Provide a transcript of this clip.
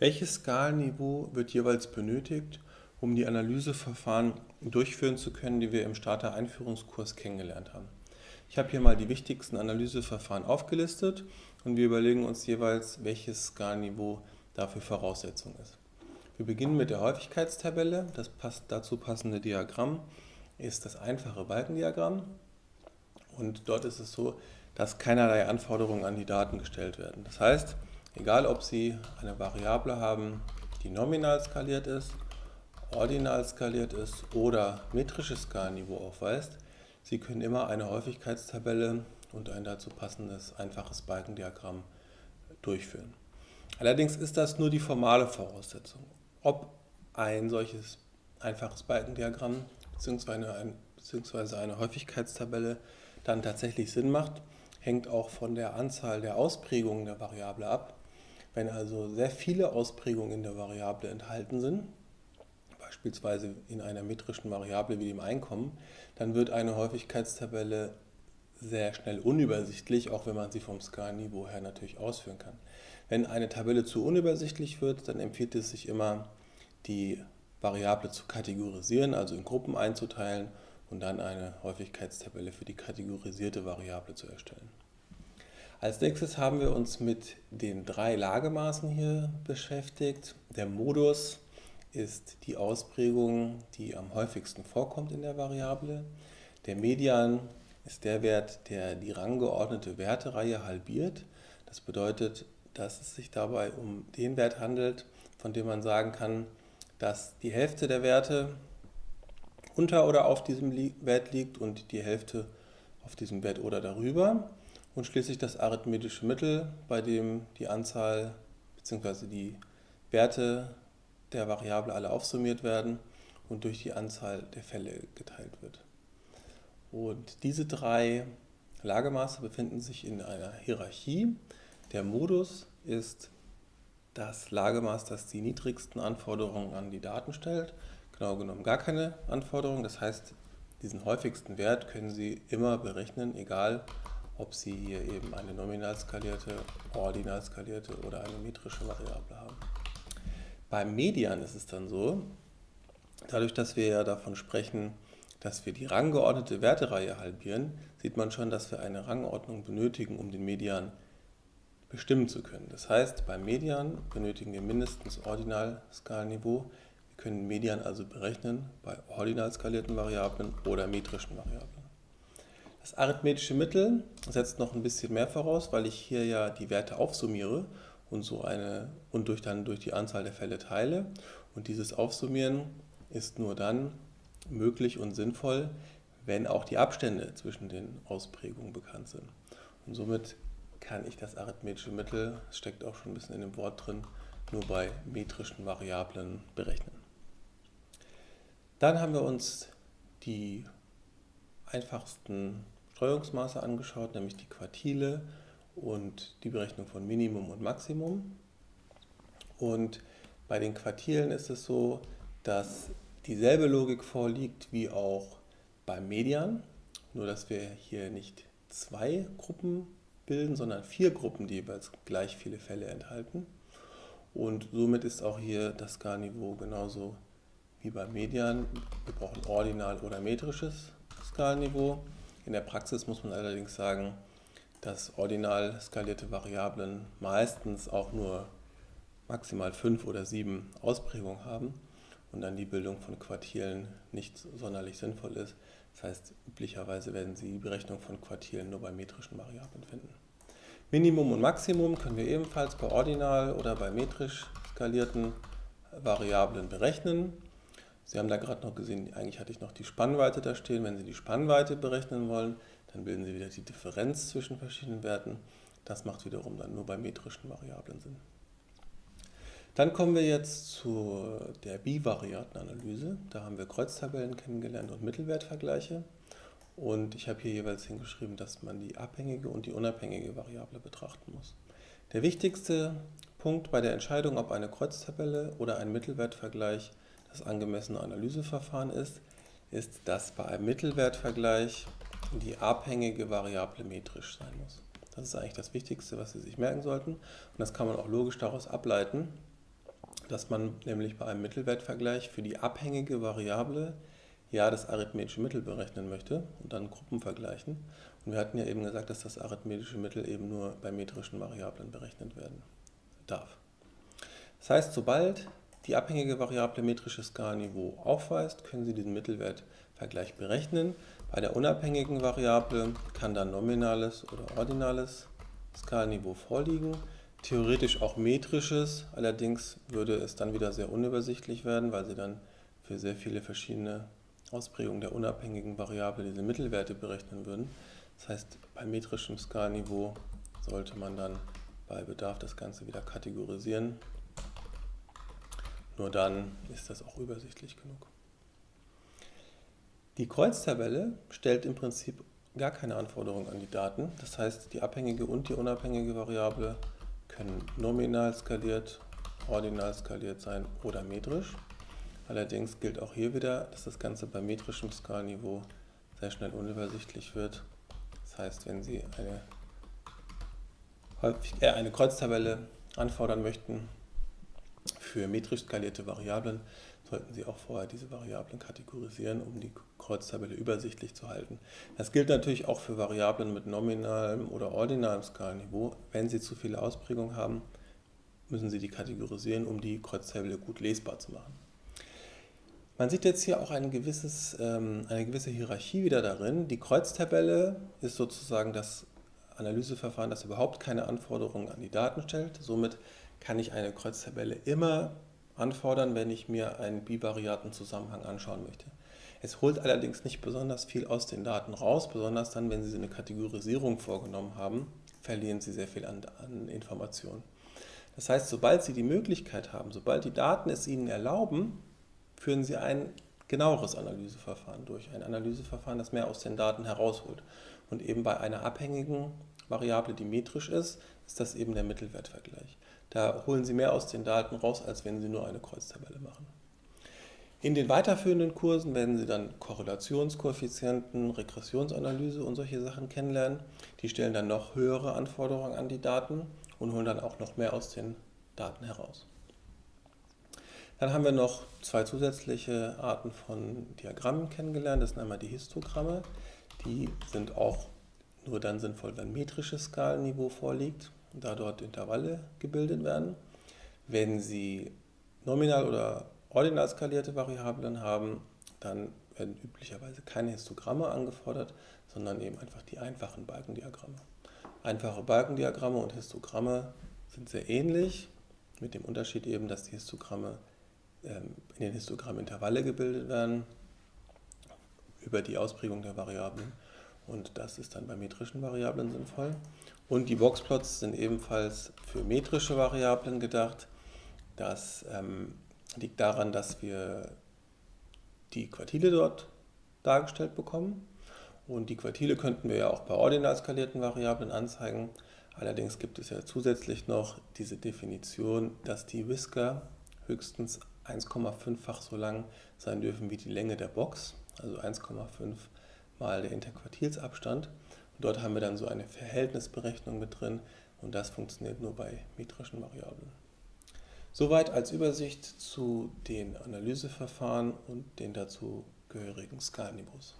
Welches Skalenniveau wird jeweils benötigt, um die Analyseverfahren durchführen zu können, die wir im Starter-Einführungskurs kennengelernt haben? Ich habe hier mal die wichtigsten Analyseverfahren aufgelistet und wir überlegen uns jeweils, welches Skalenniveau dafür Voraussetzung ist. Wir beginnen mit der Häufigkeitstabelle. Das dazu passende Diagramm ist das einfache Balkendiagramm. Und dort ist es so, dass keinerlei Anforderungen an die Daten gestellt werden. Das heißt, Egal, ob Sie eine Variable haben, die nominal skaliert ist, ordinal skaliert ist oder metrisches Skalenniveau aufweist, Sie können immer eine Häufigkeitstabelle und ein dazu passendes einfaches Balkendiagramm durchführen. Allerdings ist das nur die formale Voraussetzung. Ob ein solches einfaches Balkendiagramm bzw. eine Häufigkeitstabelle dann tatsächlich Sinn macht, hängt auch von der Anzahl der Ausprägungen der Variable ab. Wenn also sehr viele Ausprägungen in der Variable enthalten sind, beispielsweise in einer metrischen Variable wie dem Einkommen, dann wird eine Häufigkeitstabelle sehr schnell unübersichtlich, auch wenn man sie vom Skalenniveau her natürlich ausführen kann. Wenn eine Tabelle zu unübersichtlich wird, dann empfiehlt es sich immer, die Variable zu kategorisieren, also in Gruppen einzuteilen und dann eine Häufigkeitstabelle für die kategorisierte Variable zu erstellen. Als nächstes haben wir uns mit den drei Lagemaßen hier beschäftigt. Der Modus ist die Ausprägung, die am häufigsten vorkommt in der Variable. Der Median ist der Wert, der die ranggeordnete Wertereihe halbiert. Das bedeutet, dass es sich dabei um den Wert handelt, von dem man sagen kann, dass die Hälfte der Werte unter oder auf diesem Wert liegt und die Hälfte auf diesem Wert oder darüber und schließlich das arithmetische Mittel, bei dem die Anzahl bzw. die Werte der Variable alle aufsummiert werden und durch die Anzahl der Fälle geteilt wird. Und diese drei Lagemaße befinden sich in einer Hierarchie. Der Modus ist das Lagemaß, das die niedrigsten Anforderungen an die Daten stellt. Genau genommen gar keine Anforderungen. Das heißt, diesen häufigsten Wert können Sie immer berechnen, egal ob Sie hier eben eine nominal skalierte, ordinal skalierte oder eine metrische Variable haben. Beim Median ist es dann so, dadurch, dass wir ja davon sprechen, dass wir die ranggeordnete Wertereihe halbieren, sieht man schon, dass wir eine Rangordnung benötigen, um den Median bestimmen zu können. Das heißt, beim Median benötigen wir mindestens Ordinalskalenniveau. Wir können Median also berechnen bei ordinal skalierten Variablen oder metrischen Variablen. Das arithmetische Mittel setzt noch ein bisschen mehr voraus, weil ich hier ja die Werte aufsummiere und, so eine, und durch, dann durch die Anzahl der Fälle teile. Und dieses Aufsummieren ist nur dann möglich und sinnvoll, wenn auch die Abstände zwischen den Ausprägungen bekannt sind. Und somit kann ich das arithmetische Mittel, das steckt auch schon ein bisschen in dem Wort drin, nur bei metrischen Variablen berechnen. Dann haben wir uns die einfachsten Streuungsmaße angeschaut, nämlich die Quartile und die Berechnung von Minimum und Maximum. Und bei den Quartilen ist es so, dass dieselbe Logik vorliegt wie auch beim Median, nur dass wir hier nicht zwei Gruppen bilden, sondern vier Gruppen, die jeweils gleich viele Fälle enthalten. Und somit ist auch hier das Skalniveau genauso wie beim Median. Wir brauchen ordinal oder metrisches Skalniveau. In der Praxis muss man allerdings sagen, dass ordinal skalierte Variablen meistens auch nur maximal fünf oder sieben Ausprägungen haben und dann die Bildung von Quartilen nicht sonderlich sinnvoll ist. Das heißt, üblicherweise werden Sie die Berechnung von Quartilen nur bei metrischen Variablen finden. Minimum und Maximum können wir ebenfalls bei ordinal oder bei metrisch skalierten Variablen berechnen. Sie haben da gerade noch gesehen, eigentlich hatte ich noch die Spannweite da stehen. Wenn Sie die Spannweite berechnen wollen, dann bilden Sie wieder die Differenz zwischen verschiedenen Werten. Das macht wiederum dann nur bei metrischen Variablen Sinn. Dann kommen wir jetzt zu der Bivariatenanalyse. Da haben wir Kreuztabellen kennengelernt und Mittelwertvergleiche. Und ich habe hier jeweils hingeschrieben, dass man die abhängige und die unabhängige Variable betrachten muss. Der wichtigste Punkt bei der Entscheidung, ob eine Kreuztabelle oder ein Mittelwertvergleich das angemessene Analyseverfahren ist, ist, dass bei einem Mittelwertvergleich die abhängige Variable metrisch sein muss. Das ist eigentlich das Wichtigste, was Sie sich merken sollten. Und das kann man auch logisch daraus ableiten, dass man nämlich bei einem Mittelwertvergleich für die abhängige Variable ja das arithmetische Mittel berechnen möchte und dann Gruppen vergleichen. Und wir hatten ja eben gesagt, dass das arithmetische Mittel eben nur bei metrischen Variablen berechnet werden darf. Das heißt, sobald die abhängige Variable metrisches Skalenniveau aufweist, können Sie diesen Mittelwertvergleich berechnen. Bei der unabhängigen Variable kann dann nominales oder ordinales Skalenniveau vorliegen. Theoretisch auch metrisches, allerdings würde es dann wieder sehr unübersichtlich werden, weil Sie dann für sehr viele verschiedene Ausprägungen der unabhängigen Variable diese Mittelwerte berechnen würden. Das heißt, bei metrischem Skalenniveau sollte man dann bei Bedarf das Ganze wieder kategorisieren. Nur dann ist das auch übersichtlich genug. Die Kreuztabelle stellt im Prinzip gar keine Anforderungen an die Daten. Das heißt, die abhängige und die unabhängige Variable können nominal skaliert, ordinal skaliert sein oder metrisch. Allerdings gilt auch hier wieder, dass das Ganze bei metrischem Skalenniveau sehr schnell unübersichtlich wird. Das heißt, wenn Sie eine, häufig, äh, eine Kreuztabelle anfordern möchten für metrisch skalierte Variablen, sollten Sie auch vorher diese Variablen kategorisieren, um die Kreuztabelle übersichtlich zu halten. Das gilt natürlich auch für Variablen mit nominalem oder ordinalem Skalenniveau. Wenn Sie zu viele Ausprägungen haben, müssen Sie die kategorisieren, um die Kreuztabelle gut lesbar zu machen. Man sieht jetzt hier auch ein gewisses, ähm, eine gewisse Hierarchie wieder darin. Die Kreuztabelle ist sozusagen das Analyseverfahren, das überhaupt keine Anforderungen an die Daten stellt. Somit kann ich eine Kreuztabelle immer anfordern, wenn ich mir einen bivariaten Zusammenhang anschauen möchte. Es holt allerdings nicht besonders viel aus den Daten raus, besonders dann, wenn Sie eine Kategorisierung vorgenommen haben, verlieren Sie sehr viel an, an Informationen. Das heißt, sobald Sie die Möglichkeit haben, sobald die Daten es Ihnen erlauben, führen Sie ein genaueres Analyseverfahren durch. Ein Analyseverfahren, das mehr aus den Daten herausholt. Und eben bei einer abhängigen Variable, die metrisch ist, ist das eben der Mittelwertvergleich. Da holen Sie mehr aus den Daten raus, als wenn Sie nur eine Kreuztabelle machen. In den weiterführenden Kursen werden Sie dann Korrelationskoeffizienten, Regressionsanalyse und solche Sachen kennenlernen. Die stellen dann noch höhere Anforderungen an die Daten und holen dann auch noch mehr aus den Daten heraus. Dann haben wir noch zwei zusätzliche Arten von Diagrammen kennengelernt. Das sind einmal die Histogramme. Die sind auch nur dann sinnvoll, wenn metrisches Skalenniveau vorliegt, da dort Intervalle gebildet werden. Wenn Sie nominal oder ordinal skalierte Variablen haben, dann werden üblicherweise keine Histogramme angefordert, sondern eben einfach die einfachen Balkendiagramme. Einfache Balkendiagramme und Histogramme sind sehr ähnlich, mit dem Unterschied eben, dass die Histogramme ähm, in den Histogrammen Intervalle gebildet werden über die Ausprägung der Variablen und das ist dann bei metrischen Variablen sinnvoll. Und die Boxplots sind ebenfalls für metrische Variablen gedacht. Das ähm, liegt daran, dass wir die Quartile dort dargestellt bekommen und die Quartile könnten wir ja auch bei ordinal skalierten Variablen anzeigen. Allerdings gibt es ja zusätzlich noch diese Definition, dass die Whisker höchstens 1,5-fach so lang sein dürfen wie die Länge der Box, also 1,5 mal der Interquartilsabstand. Und dort haben wir dann so eine Verhältnisberechnung mit drin und das funktioniert nur bei metrischen Variablen. Soweit als Übersicht zu den Analyseverfahren und den dazu gehörigen Skalenniveaus.